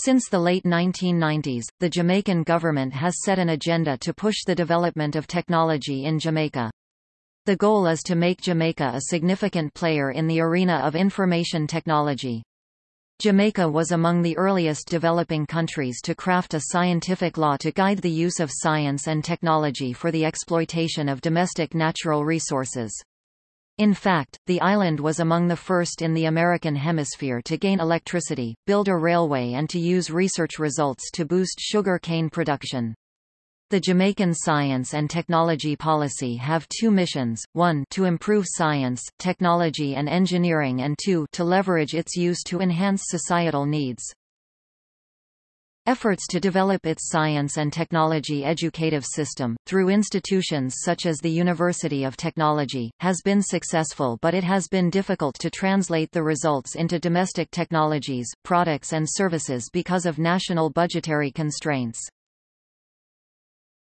Since the late 1990s, the Jamaican government has set an agenda to push the development of technology in Jamaica. The goal is to make Jamaica a significant player in the arena of information technology. Jamaica was among the earliest developing countries to craft a scientific law to guide the use of science and technology for the exploitation of domestic natural resources. In fact, the island was among the first in the American hemisphere to gain electricity, build a railway and to use research results to boost sugar cane production. The Jamaican Science and Technology Policy have two missions, one to improve science, technology and engineering and two to leverage its use to enhance societal needs. Efforts to develop its science and technology educative system, through institutions such as the University of Technology, has been successful but it has been difficult to translate the results into domestic technologies, products and services because of national budgetary constraints.